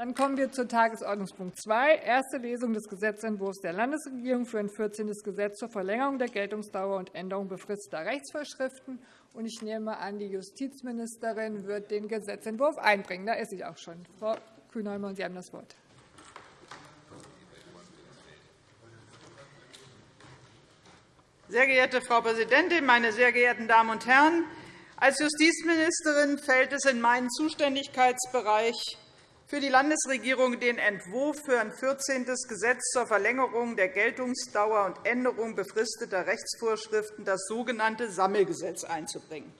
Dann kommen wir zu Tagesordnungspunkt 2, erste Lesung des Gesetzentwurfs der Landesregierung für ein 14. Gesetz zur Verlängerung der Geltungsdauer und Änderung befristeter Rechtsvorschriften. Ich nehme an, die Justizministerin wird den Gesetzentwurf einbringen. Da ist sie auch schon. Frau Kühnheimer, Sie haben das Wort. Sehr geehrte Frau Präsidentin, meine sehr geehrten Damen und Herren! Als Justizministerin fällt es in meinen Zuständigkeitsbereich, für die Landesregierung den Entwurf für ein 14. Gesetz zur Verlängerung der Geltungsdauer und Änderung befristeter Rechtsvorschriften, das sogenannte Sammelgesetz, einzubringen.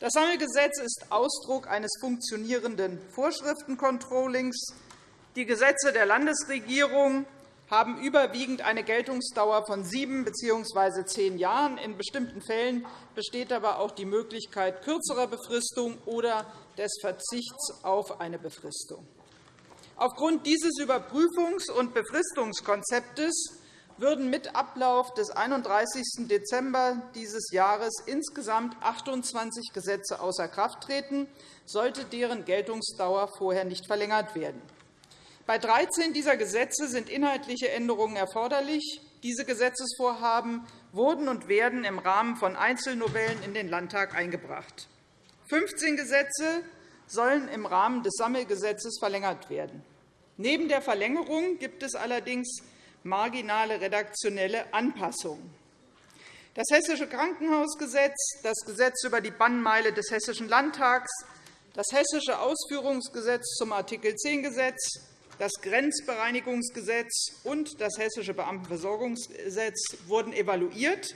Das Sammelgesetz ist Ausdruck eines funktionierenden Vorschriftencontrollings. Die Gesetze der Landesregierung haben überwiegend eine Geltungsdauer von sieben bzw. zehn Jahren. In bestimmten Fällen besteht aber auch die Möglichkeit kürzerer Befristung oder des Verzichts auf eine Befristung. Aufgrund dieses Überprüfungs- und Befristungskonzeptes würden mit Ablauf des 31. Dezember dieses Jahres insgesamt 28 Gesetze außer Kraft treten, sollte deren Geltungsdauer vorher nicht verlängert werden. Bei 13 dieser Gesetze sind inhaltliche Änderungen erforderlich. Diese Gesetzesvorhaben wurden und werden im Rahmen von Einzelnovellen in den Landtag eingebracht. 15 Gesetze sollen im Rahmen des Sammelgesetzes verlängert werden. Neben der Verlängerung gibt es allerdings marginale redaktionelle Anpassungen. Das Hessische Krankenhausgesetz, das Gesetz über die Bannmeile des Hessischen Landtags, das Hessische Ausführungsgesetz zum Art. 10 Gesetz, das Grenzbereinigungsgesetz und das Hessische Beamtenversorgungsgesetz wurden evaluiert.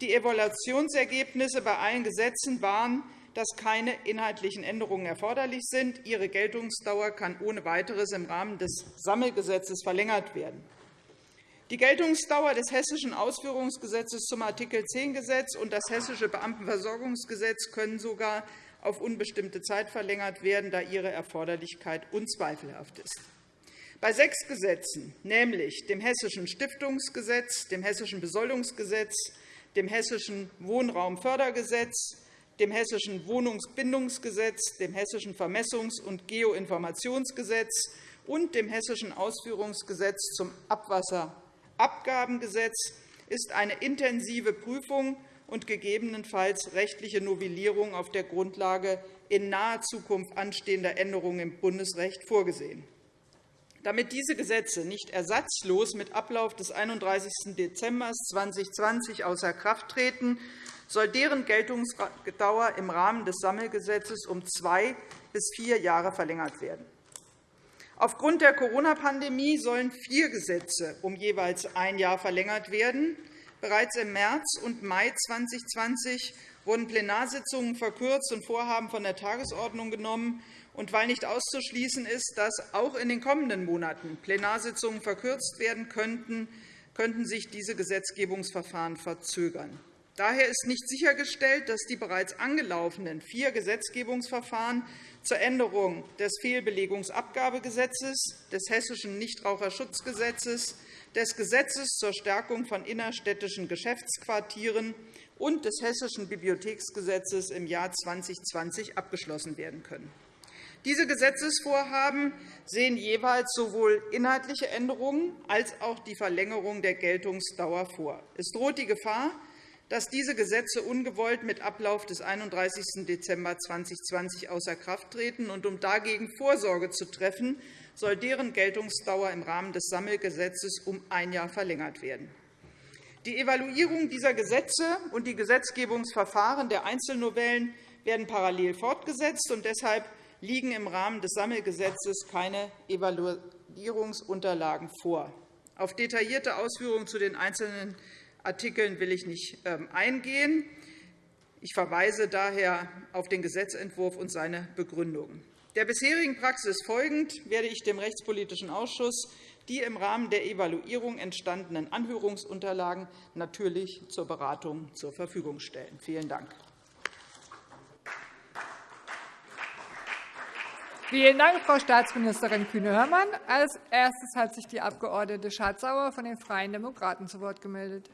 Die Evaluationsergebnisse bei allen Gesetzen waren, dass keine inhaltlichen Änderungen erforderlich sind. Ihre Geltungsdauer kann ohne weiteres im Rahmen des Sammelgesetzes verlängert werden. Die Geltungsdauer des Hessischen Ausführungsgesetzes zum Art. 10 Gesetz und das Hessische Beamtenversorgungsgesetz können sogar auf unbestimmte Zeit verlängert werden, da ihre Erforderlichkeit unzweifelhaft ist. Bei sechs Gesetzen, nämlich dem Hessischen Stiftungsgesetz, dem Hessischen Besoldungsgesetz, dem Hessischen Wohnraumfördergesetz, dem Hessischen Wohnungsbindungsgesetz, dem Hessischen Vermessungs- und Geoinformationsgesetz und dem Hessischen Ausführungsgesetz zum Abwasserabgabengesetz ist eine intensive Prüfung und gegebenenfalls rechtliche Novellierung auf der Grundlage in naher Zukunft anstehender Änderungen im Bundesrecht vorgesehen. Damit diese Gesetze nicht ersatzlos mit Ablauf des 31. Dezember 2020 außer Kraft treten, soll deren Geltungsdauer im Rahmen des Sammelgesetzes um zwei bis vier Jahre verlängert werden. Aufgrund der Corona-Pandemie sollen vier Gesetze um jeweils ein Jahr verlängert werden. Bereits im März und Mai 2020 wurden Plenarsitzungen verkürzt und Vorhaben von der Tagesordnung genommen, und weil nicht auszuschließen ist, dass auch in den kommenden Monaten Plenarsitzungen verkürzt werden könnten, könnten sich diese Gesetzgebungsverfahren verzögern. Daher ist nicht sichergestellt, dass die bereits angelaufenen vier Gesetzgebungsverfahren zur Änderung des Fehlbelegungsabgabegesetzes, des Hessischen Nichtraucherschutzgesetzes, des Gesetzes zur Stärkung von innerstädtischen Geschäftsquartieren und des Hessischen Bibliotheksgesetzes im Jahr 2020 abgeschlossen werden können. Diese Gesetzesvorhaben sehen jeweils sowohl inhaltliche Änderungen als auch die Verlängerung der Geltungsdauer vor. Es droht die Gefahr, dass diese Gesetze ungewollt mit Ablauf des 31. Dezember 2020 außer Kraft treten. Und um dagegen Vorsorge zu treffen, soll deren Geltungsdauer im Rahmen des Sammelgesetzes um ein Jahr verlängert werden. Die Evaluierung dieser Gesetze und die Gesetzgebungsverfahren der Einzelnovellen werden parallel fortgesetzt. und Deshalb liegen im Rahmen des Sammelgesetzes keine Evaluierungsunterlagen vor. Auf detaillierte Ausführungen zu den einzelnen Artikeln will ich nicht ähm, eingehen. Ich verweise daher auf den Gesetzentwurf und seine Begründungen. Der bisherigen Praxis folgend werde ich dem Rechtspolitischen Ausschuss die im Rahmen der Evaluierung entstandenen Anhörungsunterlagen natürlich zur Beratung zur Verfügung stellen. Vielen Dank. Vielen Dank, Frau Staatsministerin Kühne-Hörmann. Als erstes hat sich die Abg. Schardt-Sauer von den Freien Demokraten zu Wort gemeldet.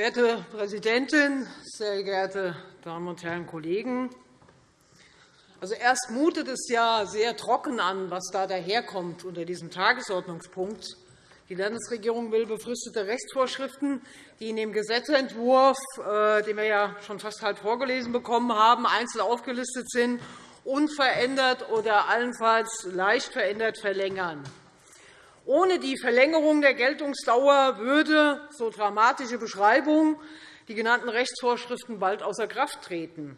Werte Präsidentin, sehr geehrte Damen und Herren Kollegen! Also erst mutet es ja sehr trocken an, was da daherkommt unter diesem Tagesordnungspunkt. Die Landesregierung will befristete Rechtsvorschriften, die in dem Gesetzentwurf, äh, den wir ja schon fast halb vorgelesen bekommen haben, einzeln aufgelistet sind, unverändert oder allenfalls leicht verändert verlängern. Ohne die Verlängerung der Geltungsdauer würde, so dramatische Beschreibung, die genannten Rechtsvorschriften bald außer Kraft treten.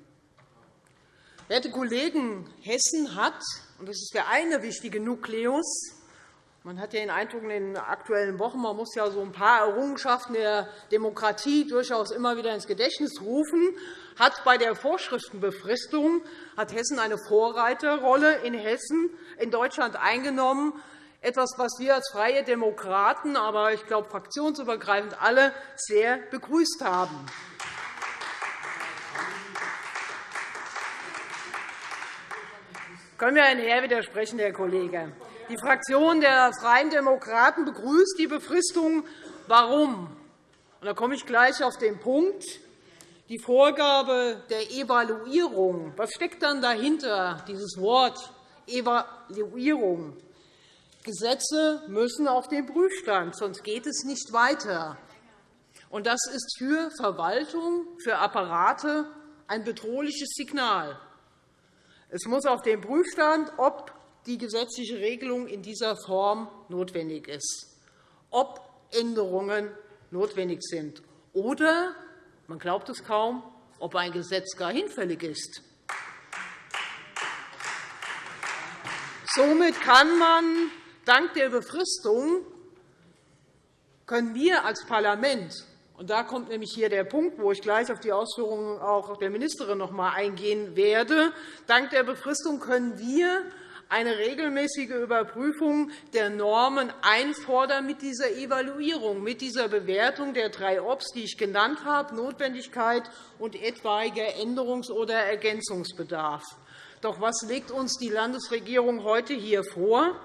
Werte Kollegen, Hessen hat, und das ist der eine wichtige Nukleus, man hat ja den Eindruck in den aktuellen Wochen, man muss ja so ein paar Errungenschaften der Demokratie durchaus immer wieder ins Gedächtnis rufen. Hat bei der Vorschriftenbefristung hat Hessen eine Vorreiterrolle in Hessen in Deutschland eingenommen, etwas, was wir als Freie Demokraten, aber ich glaube fraktionsübergreifend alle sehr begrüßt haben. Können wir Herrn Herr widersprechen, Herr Kollege? Die Fraktion der Freien Demokraten begrüßt die Befristung. Warum? Da komme ich gleich auf den Punkt. Die Vorgabe der Evaluierung. Was steckt dann dahinter, dieses Wort Evaluierung? Gesetze müssen auf den Prüfstand, sonst geht es nicht weiter. Das ist für Verwaltung, für Apparate ein bedrohliches Signal. Es muss auf den Prüfstand, ob die gesetzliche Regelung in dieser Form notwendig ist, ob Änderungen notwendig sind oder, man glaubt es kaum, ob ein Gesetz gar hinfällig ist. Somit kann man dank der Befristung können wir als Parlament und da kommt nämlich hier der Punkt, wo ich gleich auf die Ausführungen auch der Ministerin noch einmal eingehen werde. Dank der Befristung können wir eine regelmäßige Überprüfung der Normen einfordern mit dieser Evaluierung, mit dieser Bewertung der drei Ops, die ich genannt habe, Notwendigkeit und etwaiger Änderungs- oder Ergänzungsbedarf. Doch was legt uns die Landesregierung heute hier vor?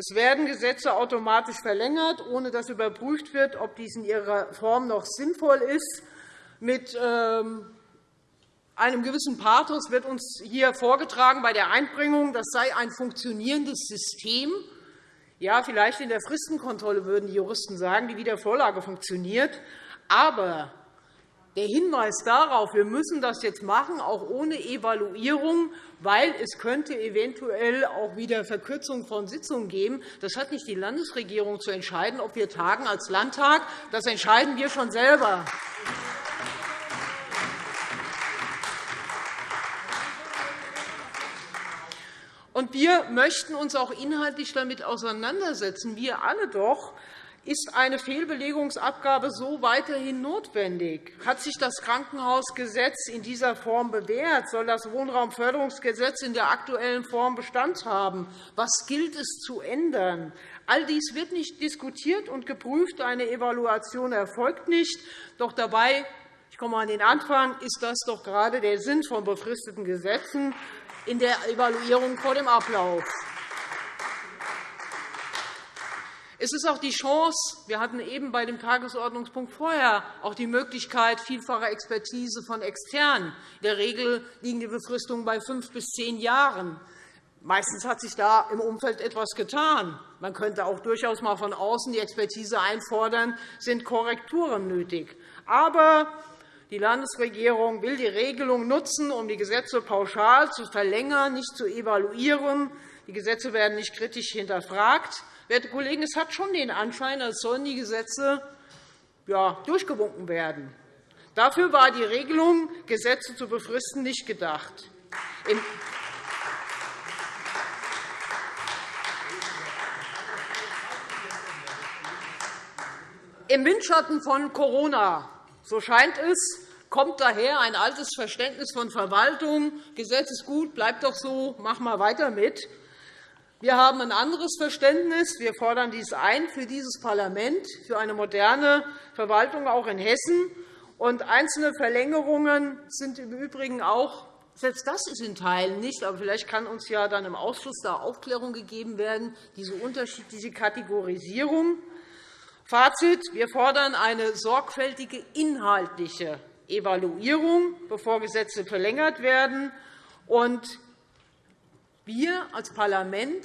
Es werden Gesetze automatisch verlängert, ohne dass überprüft wird, ob dies in ihrer Form noch sinnvoll ist. Mit ähm, einem gewissen Pathos wird uns hier vorgetragen bei der Einbringung, das sei ein funktionierendes System. Ja, vielleicht in der Fristenkontrolle würden die Juristen sagen, die Wiedervorlage funktioniert. Aber der Hinweis darauf, wir müssen das jetzt machen, auch ohne Evaluierung, weil es könnte eventuell auch wieder Verkürzung von Sitzungen geben. Das hat nicht die Landesregierung zu entscheiden, ob wir tagen als Landtag. Das entscheiden wir schon selber. Wir möchten uns auch inhaltlich damit auseinandersetzen, wir alle doch. Ist eine Fehlbelegungsabgabe so weiterhin notwendig? Hat sich das Krankenhausgesetz in dieser Form bewährt? Soll das Wohnraumförderungsgesetz in der aktuellen Form Bestand haben? Was gilt es zu ändern? All dies wird nicht diskutiert und geprüft. Eine Evaluation erfolgt nicht. Doch dabei ich komme an den Anfang, ist das doch gerade der Sinn von befristeten Gesetzen in der Evaluierung vor dem Ablauf. Es ist auch die Chance, wir hatten eben bei dem Tagesordnungspunkt vorher auch die Möglichkeit vielfacher Expertise von Externen. In der Regel liegen die Befristungen bei fünf bis zehn Jahren. Meistens hat sich da im Umfeld etwas getan. Man könnte auch durchaus einmal von außen die Expertise einfordern, sind Korrekturen nötig. Aber die Landesregierung will die Regelung nutzen, um die Gesetze pauschal zu verlängern, nicht zu evaluieren. Die Gesetze werden nicht kritisch hinterfragt. Werte Kollegen, es hat schon den Anschein, als sollen die Gesetze durchgewunken werden. Dafür war die Regelung, Gesetze zu befristen, nicht gedacht. Im Windschatten von Corona so scheint es, kommt daher ein altes Verständnis von Verwaltung. Gesetz ist gut, bleibt doch so, mach mal weiter mit. Wir haben ein anderes Verständnis. Wir fordern dies ein für dieses Parlament, für eine moderne Verwaltung auch in Hessen. Und einzelne Verlängerungen sind im Übrigen auch selbst das ist in Teilen nicht, aber vielleicht kann uns ja dann im Ausschuss da Aufklärung gegeben werden, diese unterschiedliche Kategorisierung. Fazit. Wir fordern eine sorgfältige inhaltliche Evaluierung, bevor Gesetze verlängert werden. Und wir als Parlament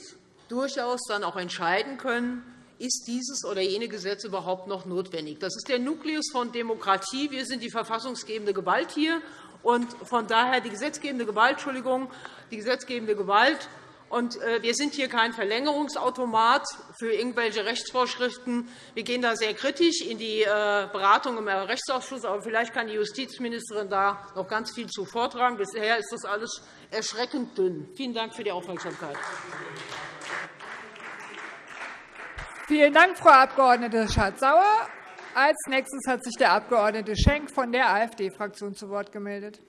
durchaus dann auch entscheiden können, ist dieses oder jene Gesetz überhaupt noch notwendig. Das ist der Nukleus von Demokratie. Wir sind die verfassungsgebende Gewalt hier. Und von daher die gesetzgebende Gewalt, Entschuldigung, die gesetzgebende Gewalt und äh, wir sind hier kein Verlängerungsautomat für irgendwelche Rechtsvorschriften. Wir gehen da sehr kritisch in die äh, Beratung im Rechtsausschuss. Aber vielleicht kann die Justizministerin da noch ganz viel zu vortragen. Bisher ist das alles erschreckend dünn. Vielen Dank für die Aufmerksamkeit. Vielen Dank, Frau Abg. Schardt-Sauer. Als nächstes hat sich der Abg. Schenk von der AfD-Fraktion zu Wort gemeldet.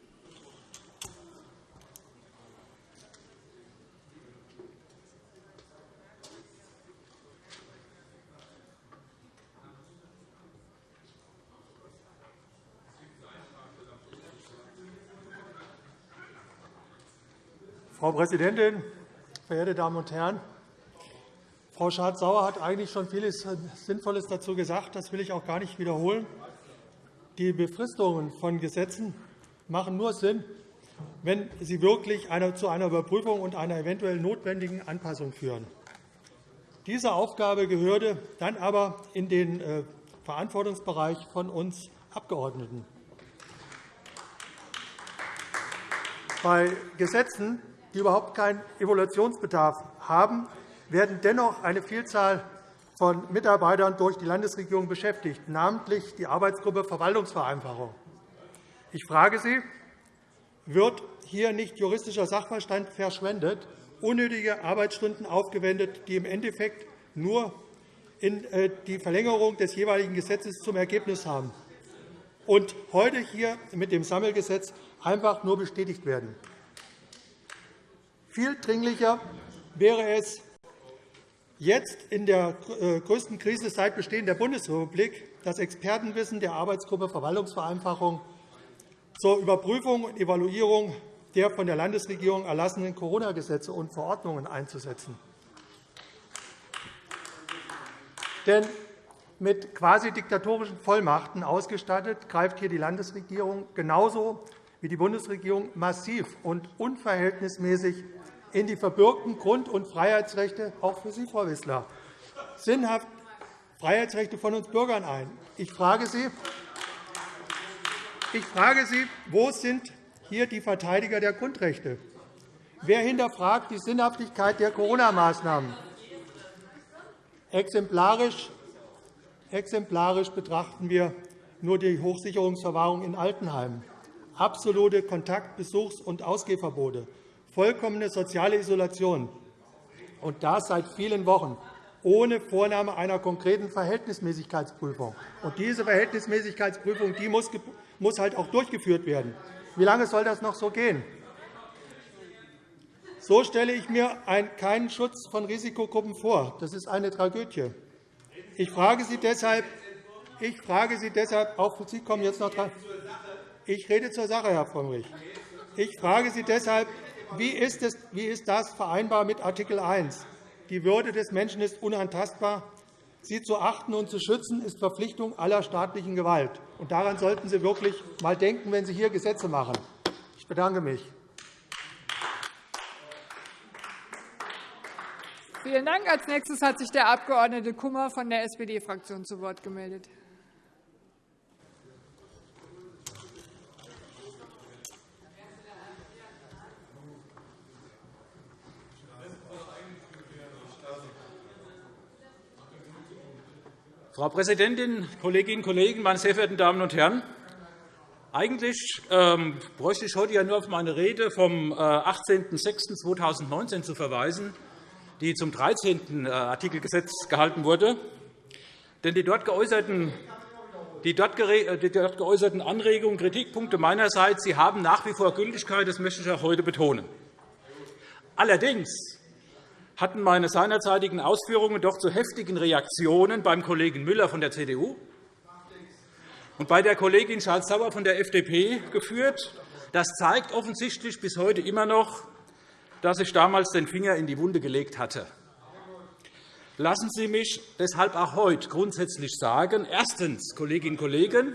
Frau Präsidentin, verehrte Damen und Herren! Frau Schardt-Sauer hat eigentlich schon vieles Sinnvolles dazu gesagt. Das will ich auch gar nicht wiederholen. Die Befristungen von Gesetzen machen nur Sinn, wenn sie wirklich zu einer Überprüfung und einer eventuell notwendigen Anpassung führen. Diese Aufgabe gehörte dann aber in den äh, Verantwortungsbereich von uns Abgeordneten. Bei Gesetzen die überhaupt keinen Evaluationsbedarf haben, werden dennoch eine Vielzahl von Mitarbeitern durch die Landesregierung beschäftigt, namentlich die Arbeitsgruppe Verwaltungsvereinfachung. Ich frage Sie, wird hier nicht juristischer Sachverstand verschwendet, unnötige Arbeitsstunden aufgewendet, die im Endeffekt nur äh, die Verlängerung des jeweiligen Gesetzes zum Ergebnis haben und heute hier mit dem Sammelgesetz einfach nur bestätigt werden? Viel dringlicher wäre es, jetzt in der äh, größten Krise seit Bestehen der Bundesrepublik das Expertenwissen der Arbeitsgruppe Verwaltungsvereinfachung zur Überprüfung und Evaluierung der von der Landesregierung erlassenen Corona-Gesetze und Verordnungen einzusetzen. Denn mit quasi diktatorischen Vollmachten ausgestattet greift hier die Landesregierung genauso wie die Bundesregierung massiv und unverhältnismäßig in die verbürgten Grund- und Freiheitsrechte, auch für Sie, Frau Wissler, sinnhaft Freiheitsrechte von uns Bürgern ein. Ich frage Sie, ich frage Sie wo sind hier die Verteidiger der Grundrechte? Wer hinterfragt die Sinnhaftigkeit der Corona-Maßnahmen? Exemplarisch, exemplarisch betrachten wir nur die Hochsicherungsverwahrung in Altenheimen, absolute Kontakt-, Besuchs- und Ausgehverbote, vollkommene soziale Isolation, und das seit vielen Wochen, ohne Vornahme einer konkreten Verhältnismäßigkeitsprüfung. Und diese Verhältnismäßigkeitsprüfung die muss, muss halt auch durchgeführt werden. Wie lange soll das noch so gehen? So stelle ich mir keinen Schutz von Risikogruppen vor. Das ist eine Tragödie. Ich frage Sie deshalb, ich frage Sie deshalb auch Sie kommen jetzt noch dran. Ich rede zur Sache, Herr Frömmrich. Ich frage Sie deshalb, wie ist, das vereinbar mit Art. 1? Die Würde des Menschen ist unantastbar. Sie zu achten und zu schützen, ist Verpflichtung aller staatlichen Gewalt. Und daran sollten Sie wirklich einmal denken, wenn Sie hier Gesetze machen. Ich bedanke mich. Vielen Dank. Als nächstes hat sich der Abg. Kummer von der SPD-Fraktion zu Wort gemeldet. Frau Präsidentin, Kolleginnen und Kollegen, meine sehr verehrten Damen und Herren! Eigentlich ähm, bräuchte ich heute ja nur auf meine Rede vom 18.06.2019 äh, zu verweisen, die zum 13. Äh, Artikelgesetz gehalten wurde. Denn die dort geäußerten die dort geäußerten Anregungen, Kritikpunkte meinerseits sie haben nach wie vor Gültigkeit. Das möchte ich auch heute betonen. Allerdings hatten meine seinerzeitigen Ausführungen doch zu heftigen Reaktionen beim Kollegen Müller von der CDU und bei der Kollegin Schardt-Sauer von der FDP geführt. Das zeigt offensichtlich bis heute immer noch, dass ich damals den Finger in die Wunde gelegt hatte. Lassen Sie mich deshalb auch heute grundsätzlich sagen, erstens, Kolleginnen und Kollegen,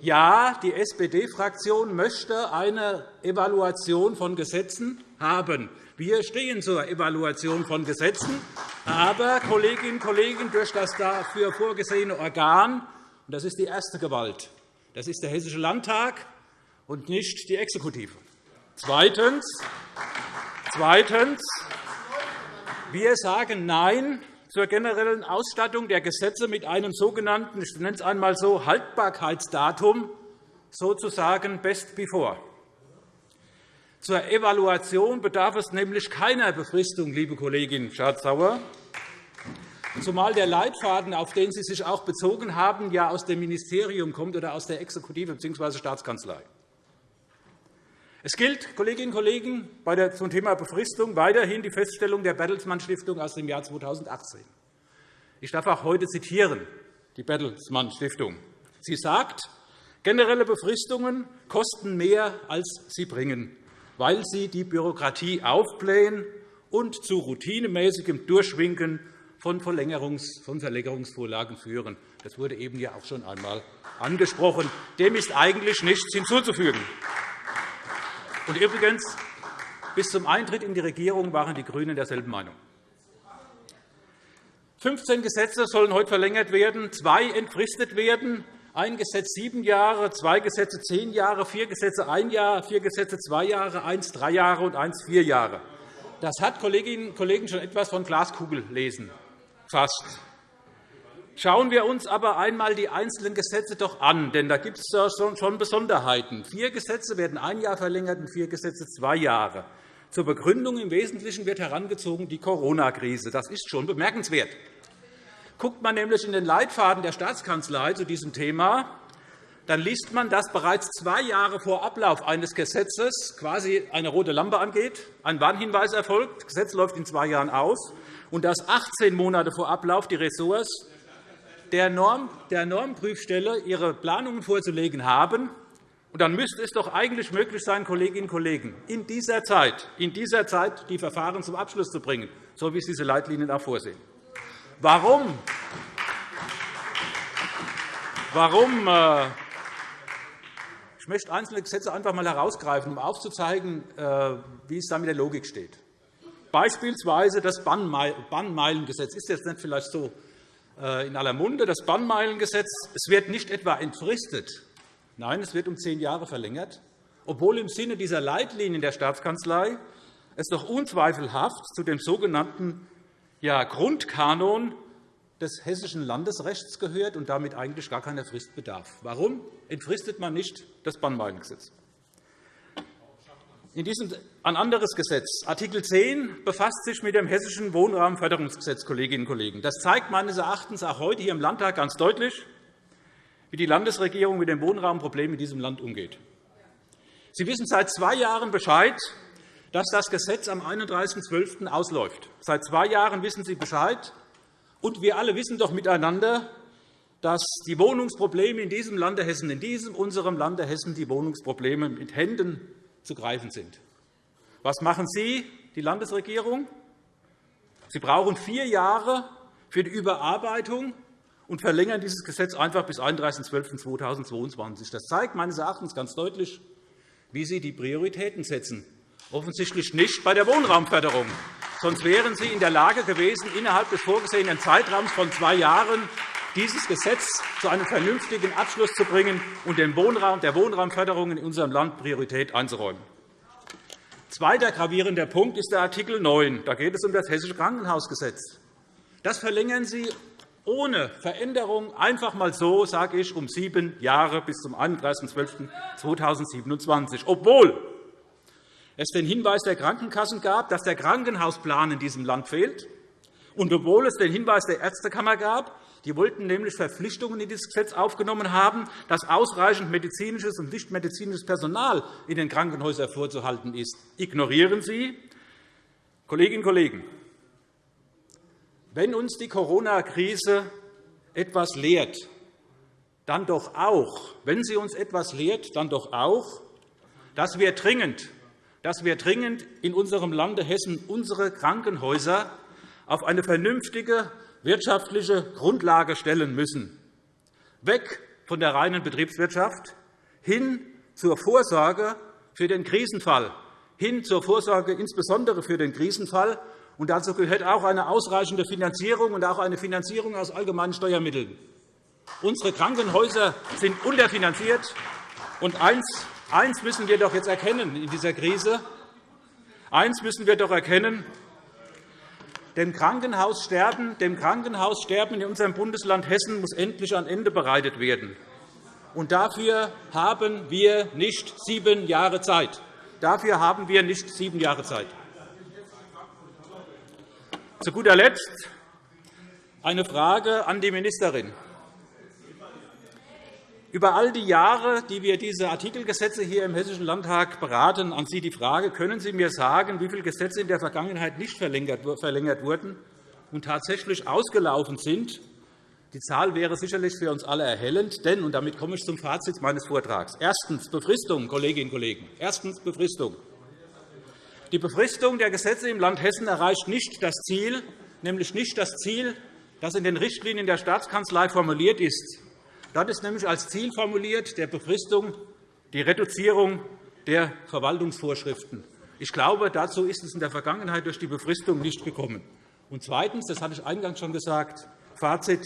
ja, die SPD-Fraktion möchte eine Evaluation von Gesetzen haben. Wir stehen zur Evaluation von Gesetzen. Aber, Kolleginnen und Kollegen, durch das dafür vorgesehene Organ, und das ist die erste Gewalt, das ist der Hessische Landtag und nicht die Exekutive. Zweitens, Zweitens. Wir sagen Nein zur generellen Ausstattung der Gesetze mit einem sogenannten, ich nenne es einmal so, Haltbarkeitsdatum, sozusagen best before. Zur Evaluation bedarf es nämlich keiner Befristung, liebe Kollegin Schardt-Sauer, zumal der Leitfaden, auf den Sie sich auch bezogen haben, ja aus dem Ministerium kommt oder aus der Exekutive bzw. Staatskanzlei. Es gilt, Kolleginnen und Kollegen, zum Thema Befristung weiterhin die Feststellung der Bertelsmann Stiftung aus dem Jahr 2018. Ich darf auch heute zitieren, die Bertelsmann Stiftung. Sie sagt, generelle Befristungen kosten mehr, als sie bringen, weil sie die Bürokratie aufblähen und zu routinemäßigem Durchwinken von Verlängerungsvorlagen führen. Das wurde eben ja auch schon einmal angesprochen. Dem ist eigentlich nichts hinzuzufügen. Und übrigens, bis zum Eintritt in die Regierung waren die GRÜNEN derselben Meinung. 15 Gesetze sollen heute verlängert werden, zwei entfristet werden, ein Gesetz sieben Jahre, zwei Gesetze zehn Jahre, vier Gesetze ein Jahr, vier Gesetze zwei Jahre, eins drei Jahre und eins vier Jahre. Das hat Kolleginnen und Kollegen schon etwas von Glaskugellesen fast. Schauen wir uns aber einmal die einzelnen Gesetze doch an, denn da gibt es schon Besonderheiten. Vier Gesetze werden ein Jahr verlängert und vier Gesetze zwei Jahre. Zur Begründung im Wesentlichen wird herangezogen die Corona-Krise. Das ist schon bemerkenswert. Guckt man nämlich in den Leitfaden der Staatskanzlei zu diesem Thema, dann liest man, dass bereits zwei Jahre vor Ablauf eines Gesetzes quasi eine rote Lampe angeht, ein Warnhinweis erfolgt, das Gesetz läuft in zwei Jahren aus, und dass 18 Monate vor Ablauf die Ressorts der, Norm, der Normprüfstelle ihre Planungen vorzulegen haben. Und dann müsste es doch eigentlich möglich sein, Kolleginnen und Kollegen, in dieser Zeit, in dieser Zeit die Verfahren zum Abschluss zu bringen, so wie es diese Leitlinien auch vorsehen. Warum? Warum? Äh, ich möchte einzelne Gesetze einfach einmal herausgreifen, um aufzuzeigen, äh, wie es da mit der Logik steht. Beispielsweise das Bannmeilengesetz ist jetzt nicht vielleicht so äh, in aller Munde, das Bannmeilengesetz. Es wird nicht etwa entfristet. Nein, es wird um zehn Jahre verlängert, obwohl im Sinne dieser Leitlinien der Staatskanzlei es doch unzweifelhaft zu dem sogenannten ja, Grundkanon des hessischen Landesrechts gehört und damit eigentlich gar keiner Frist bedarf. Warum entfristet man nicht das Bannmeilengesetz? In diesem ein anderes Gesetz. Artikel 10 befasst sich mit dem Hessischen Wohnraumförderungsgesetz. Kolleginnen und Kollegen. Das zeigt meines Erachtens auch heute hier im Landtag ganz deutlich, wie die Landesregierung mit dem Wohnraumproblem in diesem Land umgeht. Sie wissen seit zwei Jahren Bescheid, dass das Gesetz am 31.12. ausläuft. Seit zwei Jahren wissen Sie Bescheid. Und wir alle wissen doch miteinander, dass die Wohnungsprobleme in diesem Lande Hessen, in diesem unserem Lande Hessen, die Wohnungsprobleme mit Händen zu greifen sind. Was machen Sie, die Landesregierung? Sie brauchen vier Jahre für die Überarbeitung und verlängern dieses Gesetz einfach bis 31.12.2022. Das zeigt meines Erachtens ganz deutlich, wie Sie die Prioritäten setzen. Offensichtlich nicht bei der Wohnraumförderung. Sonst wären Sie in der Lage gewesen, innerhalb des vorgesehenen Zeitraums von zwei Jahren dieses Gesetz zu einem vernünftigen Abschluss zu bringen und dem Wohnraum, der Wohnraumförderung in unserem Land Priorität einzuräumen. Zweiter gravierender Punkt ist der Art. 9. Da geht es um das Hessische Krankenhausgesetz. Das verlängern Sie ohne Veränderung einfach einmal so, sage ich, um sieben Jahre bis zum 31.12.2027, obwohl es den Hinweis der Krankenkassen gab, dass der Krankenhausplan in diesem Land fehlt, und obwohl es den Hinweis der Ärztekammer gab, die wollten nämlich Verpflichtungen in dieses Gesetz aufgenommen haben, dass ausreichend medizinisches und nichtmedizinisches Personal in den Krankenhäusern vorzuhalten ist. Ignorieren Sie, Kolleginnen und Kollegen, wenn uns die Corona-Krise etwas lehrt, dann doch auch, wenn sie uns etwas lehrt, dann doch auch, dass wir dringend, dass wir dringend in unserem Lande Hessen unsere Krankenhäuser auf eine vernünftige wirtschaftliche Grundlage stellen müssen. Weg von der reinen Betriebswirtschaft hin zur Vorsorge für den Krisenfall, hin zur Vorsorge insbesondere für den Krisenfall. Und dazu gehört auch eine ausreichende Finanzierung und auch eine Finanzierung aus allgemeinen Steuermitteln. Unsere Krankenhäuser sind unterfinanziert. Und eins, eins müssen wir doch jetzt erkennen in dieser Krise. Eins müssen wir doch erkennen. Dem Krankenhaussterben, dem Krankenhaussterben in unserem Bundesland Hessen muss endlich ein Ende bereitet werden. Und dafür haben wir nicht sieben Jahre Zeit. Dafür haben wir nicht sieben Jahre Zeit. Zu guter Letzt eine Frage an die Ministerin. Über all die Jahre, die wir diese Artikelgesetze hier im Hessischen Landtag beraten, an Sie die Frage, können Sie mir sagen, wie viele Gesetze in der Vergangenheit nicht verlängert wurden und tatsächlich ausgelaufen sind? Die Zahl wäre sicherlich für uns alle erhellend, denn, und damit komme ich zum Fazit meines Vortrags, erstens Befristung, Kolleginnen und Kollegen, erstens Befristung. Die Befristung der Gesetze im Land Hessen erreicht nicht das Ziel, nämlich nicht das Ziel, das in den Richtlinien der Staatskanzlei formuliert ist. Dort ist nämlich als Ziel formuliert der Befristung die Reduzierung der Verwaltungsvorschriften. Ich glaube, dazu ist es in der Vergangenheit durch die Befristung nicht gekommen. Und zweitens, das hatte ich eingangs schon gesagt, Fazit,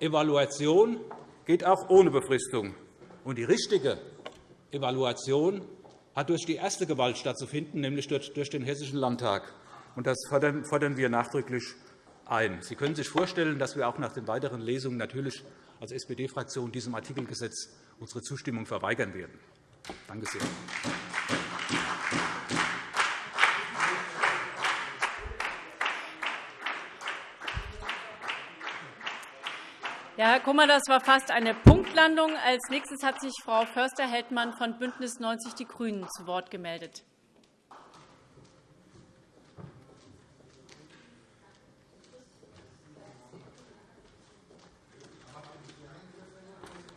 Evaluation geht auch ohne Befristung. Und die richtige Evaluation hat durch die erste Gewalt stattzufinden, nämlich durch den Hessischen Landtag. Und das fordern wir nachdrücklich ein. Sie können sich vorstellen, dass wir auch nach den weiteren Lesungen natürlich als SPD-Fraktion diesem Artikelgesetz unsere Zustimmung verweigern werden. Danke sehr. Ja, Herr Kummer, das war fast eine Punktlandung. Als nächstes hat sich Frau Förster-Heldmann von BÜNDNIS 90 die GRÜNEN zu Wort gemeldet.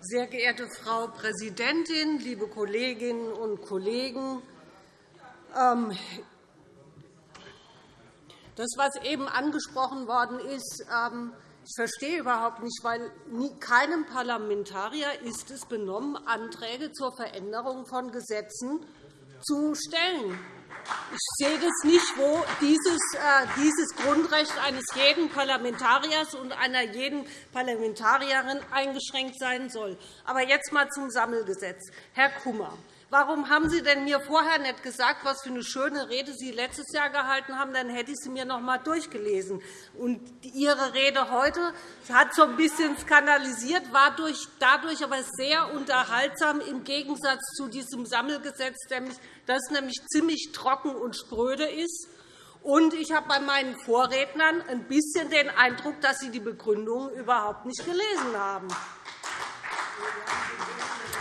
Sehr geehrte Frau Präsidentin, liebe Kolleginnen und Kollegen! Ähm, das, was eben angesprochen worden ist, ähm, ich verstehe überhaupt nicht, weil keinem Parlamentarier ist es benommen, Anträge zur Veränderung von Gesetzen zu stellen. Ich sehe das nicht, wo dieses, äh, dieses Grundrecht eines jeden Parlamentariers und einer jeden Parlamentarierin eingeschränkt sein soll. Aber jetzt einmal zum Sammelgesetz. Herr Kummer, Warum haben Sie denn mir vorher nicht gesagt, was für eine schöne Rede Sie letztes Jahr gehalten haben? Dann hätte ich sie mir noch einmal durchgelesen. Und Ihre Rede heute hat so ein bisschen skandalisiert, war dadurch aber sehr unterhaltsam im Gegensatz zu diesem Sammelgesetz, das nämlich ziemlich trocken und spröde ist. Und ich habe bei meinen Vorrednern ein bisschen den Eindruck, dass Sie die Begründungen überhaupt nicht gelesen haben.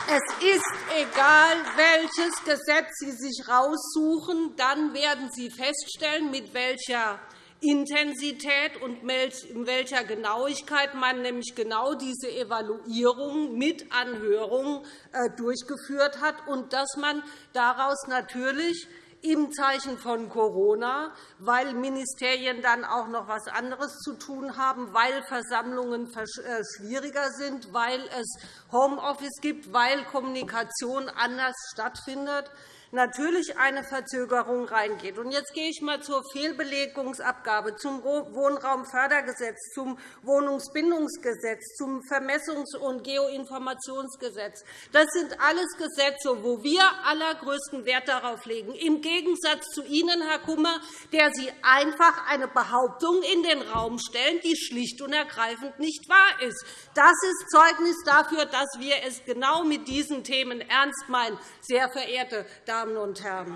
Es ist egal, welches Gesetz Sie sich raussuchen, dann werden Sie feststellen, mit welcher Intensität und in welcher Genauigkeit man nämlich genau diese Evaluierung mit Anhörungen äh, durchgeführt hat und dass man daraus natürlich im Zeichen von Corona, weil Ministerien dann auch noch etwas anderes zu tun haben, weil Versammlungen äh, schwieriger sind, weil es Homeoffice gibt, weil Kommunikation anders stattfindet, natürlich eine Verzögerung reingeht. jetzt gehe ich einmal zur Fehlbelegungsabgabe, zum Wohnraumfördergesetz, zum Wohnungsbindungsgesetz, zum Vermessungs- und Geoinformationsgesetz. Das sind alles Gesetze, wo wir allergrößten Wert darauf legen, im Gegensatz zu Ihnen, Herr Kummer, der Sie einfach eine Behauptung in den Raum stellen, die schlicht und ergreifend nicht wahr ist. Das ist Zeugnis dafür, dass wir es genau mit diesen Themen ernst meinen, sehr verehrte Damen und Herren.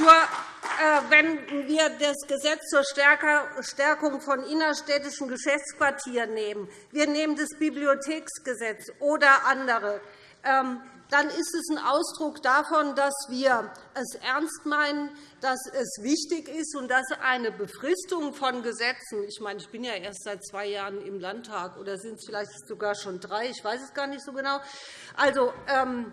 Äh, wenn wir das Gesetz zur Stärkung von innerstädtischen Geschäftsquartieren nehmen, wir nehmen das Bibliotheksgesetz oder andere, dann ist es ein Ausdruck davon, dass wir es ernst meinen, dass es wichtig ist und dass eine Befristung von Gesetzen – ich meine, ich bin ja erst seit zwei Jahren im Landtag, oder sind es vielleicht sogar schon drei, ich weiß es gar nicht so genau. Also, ähm,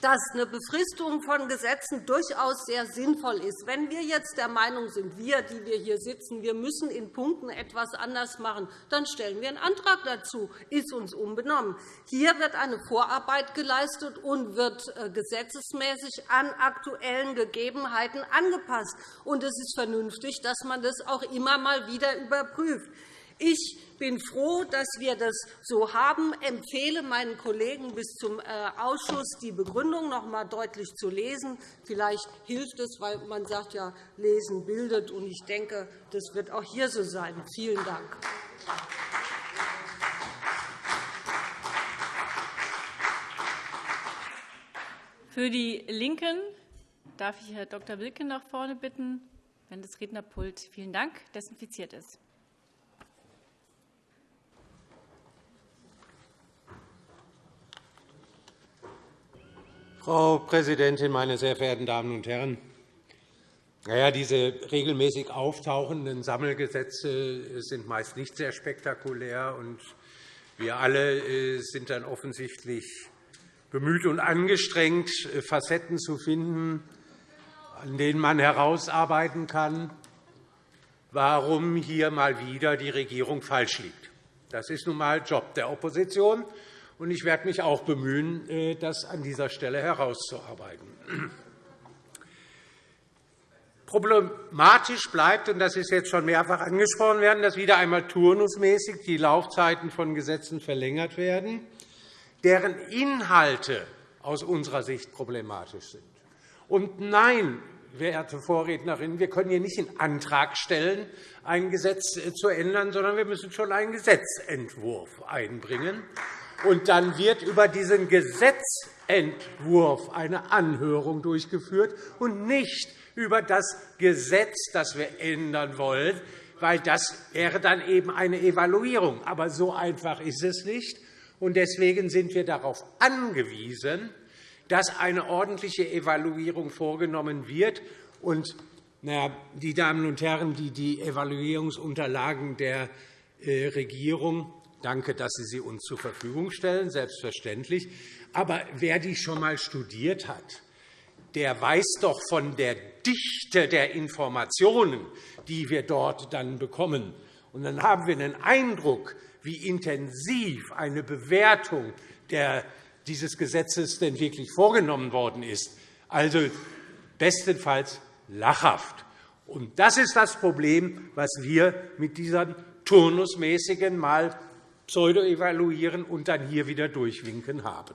dass eine Befristung von Gesetzen durchaus sehr sinnvoll ist. Wenn wir jetzt der Meinung sind, wir, die wir hier sitzen, wir müssen in Punkten etwas anders machen, dann stellen wir einen Antrag dazu. ist uns unbenommen. Hier wird eine Vorarbeit geleistet und wird äh, gesetzesmäßig an aktuellen Gegebenheiten angepasst. Und es ist vernünftig, dass man das auch immer mal wieder überprüft. Ich bin froh, dass wir das so haben. Ich empfehle meinen Kollegen bis zum äh, Ausschuss, die Begründung noch einmal deutlich zu lesen. Vielleicht hilft es, weil man sagt ja, Lesen bildet. Und ich denke, das wird auch hier so sein. Vielen Dank. Für die LINKEN darf ich Herrn Dr. Wilken nach vorne bitten, wenn das Rednerpult vielen Dank desinfiziert ist. Frau Präsidentin, meine sehr verehrten Damen und Herren! Naja, diese regelmäßig auftauchenden Sammelgesetze sind meist nicht sehr spektakulär. und Wir alle äh, sind dann offensichtlich bemüht und angestrengt, äh, Facetten zu finden, an denen man herausarbeiten kann, warum hier mal wieder die Regierung falsch liegt. Das ist nun einmal Job der Opposition und ich werde mich auch bemühen, äh, das an dieser Stelle herauszuarbeiten. Problematisch bleibt, und das ist jetzt schon mehrfach angesprochen werden, dass wieder einmal turnusmäßig die Laufzeiten von Gesetzen verlängert werden, deren Inhalte aus unserer Sicht problematisch sind. Und nein, werte Vorrednerin, wir können hier nicht in Antrag stellen, ein Gesetz äh, zu ändern, sondern wir müssen schon einen Gesetzentwurf einbringen. Und dann wird über diesen Gesetzentwurf eine Anhörung durchgeführt und nicht über das Gesetz, das wir ändern wollen, weil das wäre dann eben eine Evaluierung. Aber so einfach ist es nicht. Und deswegen sind wir darauf angewiesen, dass eine ordentliche Evaluierung vorgenommen wird. Und die Damen und Herren, die die Evaluierungsunterlagen der äh, Regierung Danke, dass Sie sie uns zur Verfügung stellen, selbstverständlich. Aber wer die schon einmal studiert hat, der weiß doch von der Dichte der Informationen, die wir dort dann bekommen. Und dann haben wir einen Eindruck, wie intensiv eine Bewertung dieses Gesetzes denn wirklich vorgenommen worden ist. Also bestenfalls lachhaft. Und das ist das Problem, was wir mit dieser turnusmäßigen mal pseudo-evaluieren und dann hier wieder durchwinken haben.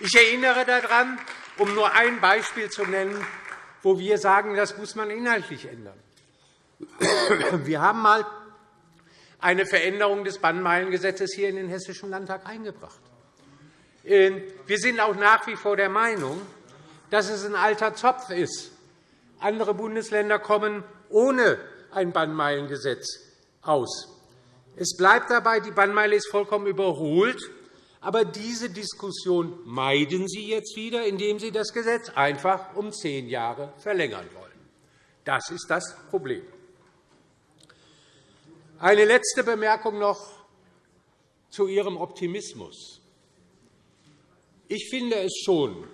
Ich erinnere daran, um nur ein Beispiel zu nennen, wo wir sagen, das muss man inhaltlich ändern. Wir haben einmal eine Veränderung des Bannmeilengesetzes hier in den Hessischen Landtag eingebracht. Ähm, wir sind auch nach wie vor der Meinung, dass es ein alter Zopf ist. Andere Bundesländer kommen ohne ein Bannmeilengesetz aus. Es bleibt dabei, die Bannmeile ist vollkommen überholt. Aber diese Diskussion meiden Sie jetzt wieder, indem Sie das Gesetz einfach um zehn Jahre verlängern wollen. Das ist das Problem. Eine letzte Bemerkung noch zu Ihrem Optimismus. Ich finde es schon,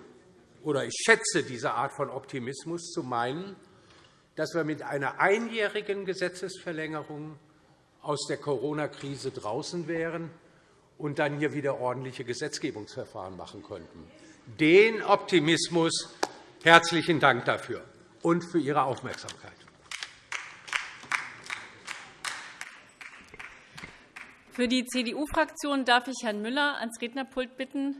oder ich schätze diese Art von Optimismus, zu meinen, dass wir mit einer einjährigen Gesetzesverlängerung aus der Corona-Krise draußen wären und dann hier wieder ordentliche Gesetzgebungsverfahren machen könnten. Den Optimismus herzlichen Dank dafür und für Ihre Aufmerksamkeit. Für die CDU-Fraktion darf ich Herrn Müller ans Rednerpult bitten.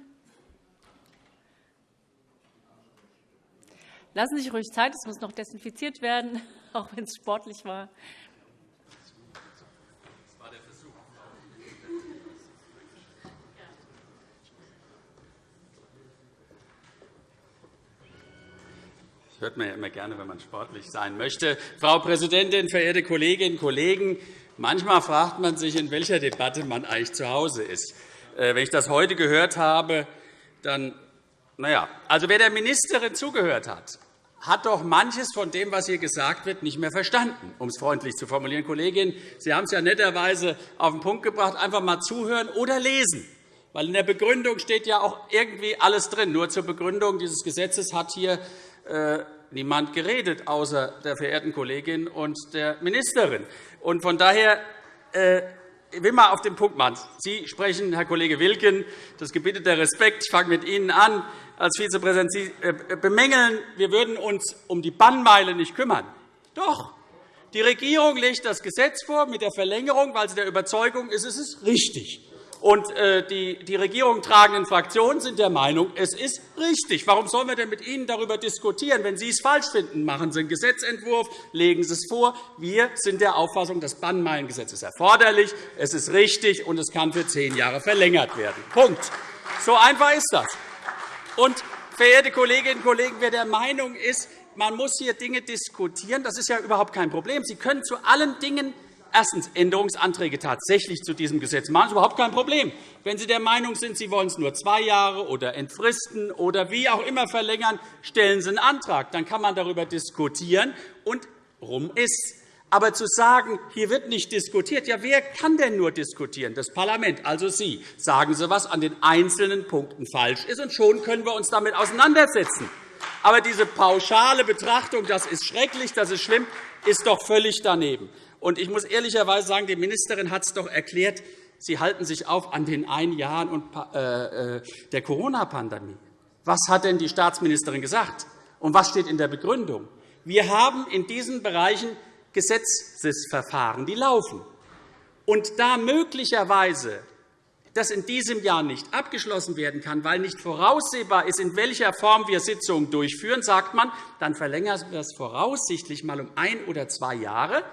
Lassen Sie sich ruhig Zeit, es muss noch desinfiziert werden, auch wenn es sportlich war. Hört man ja immer gerne, wenn man sportlich sein möchte. Frau Präsidentin, verehrte Kolleginnen und Kollegen! Manchmal fragt man sich, in welcher Debatte man eigentlich zu Hause ist. Äh, wenn ich das heute gehört habe, dann na ja. Also, wer der Ministerin zugehört hat, hat doch manches von dem, was hier gesagt wird, nicht mehr verstanden, um es freundlich zu formulieren. Kollegin, Sie haben es ja netterweise auf den Punkt gebracht. Einfach einmal zuhören oder lesen. Weil in der Begründung steht ja auch irgendwie alles drin. Nur zur Begründung dieses Gesetzes hat hier niemand geredet, außer der verehrten Kollegin und der Ministerin. Und von daher äh, ich will mal auf den Punkt machen. Sie sprechen, Herr Kollege Wilken, das gebietet der Respekt. Ich fange mit Ihnen an. Als Vizepräsident Sie äh, bemängeln, wir würden uns um die Bannmeile nicht kümmern. Doch, die Regierung legt das Gesetz vor mit der Verlängerung, weil sie der Überzeugung ist, es ist richtig. Und äh, die, die Regierung tragenden Fraktionen sind der Meinung, es ist richtig. Warum sollen wir denn mit Ihnen darüber diskutieren? Wenn Sie es falsch finden, machen Sie einen Gesetzentwurf, legen Sie es vor. Wir sind der Auffassung, das Bannmeilengesetz ist erforderlich, es ist richtig, und es kann für zehn Jahre verlängert werden. Punkt. So einfach ist das. Und, verehrte Kolleginnen und Kollegen, wer der Meinung ist, man muss hier Dinge diskutieren, das ist ja überhaupt kein Problem. Sie können zu allen Dingen erstens Änderungsanträge tatsächlich zu diesem Gesetz machen. Ist überhaupt kein Problem. Wenn Sie der Meinung sind, Sie wollen es nur zwei Jahre oder entfristen oder wie auch immer verlängern, stellen Sie einen Antrag. Dann kann man darüber diskutieren, und rum ist aber zu sagen, hier wird nicht diskutiert, ja, wer kann denn nur diskutieren? Das Parlament, also Sie. Sagen Sie, was an den einzelnen Punkten falsch ist, und schon können wir uns damit auseinandersetzen. Aber diese pauschale Betrachtung, das ist schrecklich, das ist schlimm, ist doch völlig daneben. Und ich muss ehrlicherweise sagen, die Ministerin hat es doch erklärt, Sie halten sich auf an den ein Jahren äh, äh, der Corona-Pandemie. Was hat denn die Staatsministerin gesagt? Und was steht in der Begründung? Wir haben in diesen Bereichen Gesetzesverfahren, die laufen. Und da möglicherweise das in diesem Jahr nicht abgeschlossen werden kann, weil nicht voraussehbar ist, in welcher Form wir Sitzungen durchführen, sagt man, dann verlängern wir es voraussichtlich einmal um ein oder zwei Jahre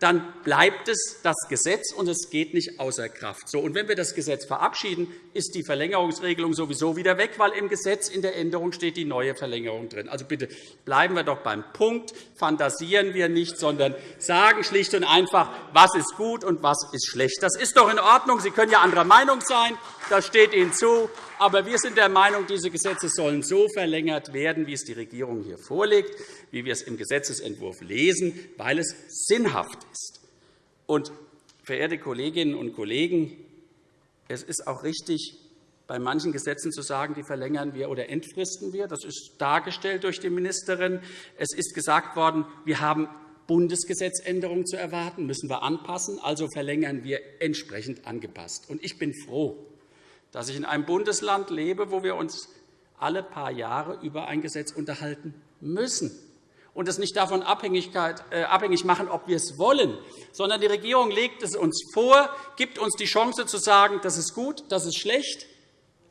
dann bleibt es das Gesetz, und es geht nicht außer Kraft. So, und wenn wir das Gesetz verabschieden, ist die Verlängerungsregelung sowieso wieder weg, weil im Gesetz in der Änderung steht die neue Verlängerung drin. Also bitte bleiben wir doch beim Punkt, fantasieren wir nicht, sondern sagen schlicht und einfach, was ist gut und was ist schlecht. Das ist doch in Ordnung. Sie können ja anderer Meinung sein. Das steht Ihnen zu. Aber wir sind der Meinung, diese Gesetze sollen so verlängert werden, wie es die Regierung hier vorlegt, wie wir es im Gesetzentwurf lesen, weil es sinnhaft ist. Und, verehrte Kolleginnen und Kollegen, es ist auch richtig, bei manchen Gesetzen zu sagen, die verlängern wir oder entfristen wir. Das ist dargestellt durch die Ministerin. Es ist gesagt worden, wir haben Bundesgesetzänderungen zu erwarten, müssen wir anpassen, also verlängern wir entsprechend angepasst. Ich bin froh, dass ich in einem Bundesland lebe, wo wir uns alle paar Jahre über ein Gesetz unterhalten müssen und es nicht davon äh, abhängig machen, ob wir es wollen, sondern die Regierung legt es uns vor, gibt uns die Chance zu sagen, das ist gut, das ist schlecht,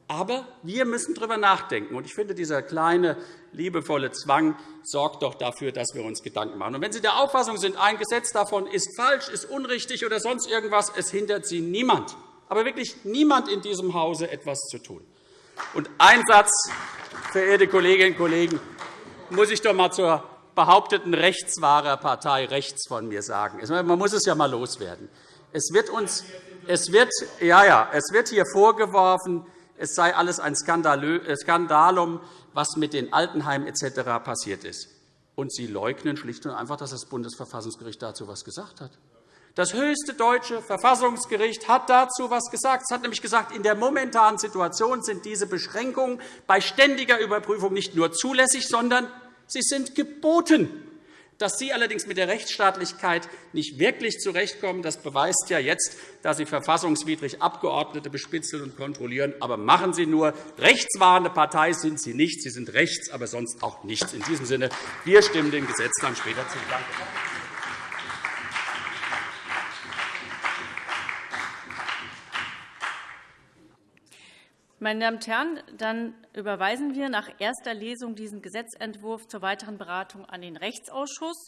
aber wir müssen darüber nachdenken. Ich finde, dieser kleine, liebevolle Zwang sorgt doch dafür, dass wir uns Gedanken machen. Und wenn Sie der Auffassung sind, ein Gesetz davon ist falsch, ist unrichtig oder sonst irgendwas, es hindert Sie niemand aber wirklich niemand in diesem Hause etwas zu tun. Und ein Satz, verehrte Kolleginnen und Kollegen, muss ich doch einmal zur behaupteten Rechtswahrerpartei rechts von mir sagen. Man muss es ja einmal loswerden. Es wird, uns, es, wird, ja, ja, es wird hier vorgeworfen, es sei alles ein äh, Skandalum, was mit den Altenheimen etc. passiert ist. Und Sie leugnen schlicht und einfach, dass das Bundesverfassungsgericht dazu etwas gesagt hat. Das höchste deutsche Verfassungsgericht hat dazu etwas gesagt. Es hat nämlich gesagt, in der momentanen Situation sind diese Beschränkungen bei ständiger Überprüfung nicht nur zulässig, sondern sie sind geboten. Dass Sie allerdings mit der Rechtsstaatlichkeit nicht wirklich zurechtkommen, das beweist ja jetzt, dass Sie verfassungswidrig Abgeordnete bespitzeln und kontrollieren. Aber machen Sie nur. Rechtswahrende Partei sind Sie nicht. Sie sind rechts, aber sonst auch nichts. In diesem Sinne, wir stimmen dem Gesetz dann später zu. Danke. Meine Damen und Herren, dann überweisen wir nach erster Lesung diesen Gesetzentwurf zur weiteren Beratung an den Rechtsausschuss.